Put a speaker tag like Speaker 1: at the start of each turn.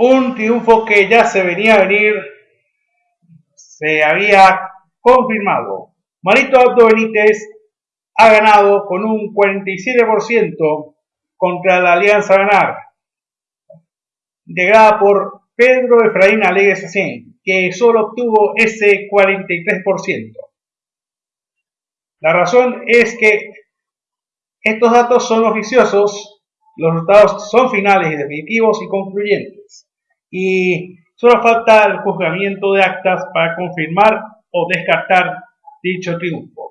Speaker 1: Un triunfo que ya se venía a venir, se había confirmado. Marito Abdo Benítez ha ganado con un 47% contra la Alianza Ganar, integrada por Pedro Efraín Alegre que solo obtuvo ese 43%. La razón es que estos datos son oficiosos, los resultados son finales y definitivos y concluyentes, y solo falta el juzgamiento de actas para confirmar o descartar dicho triunfo.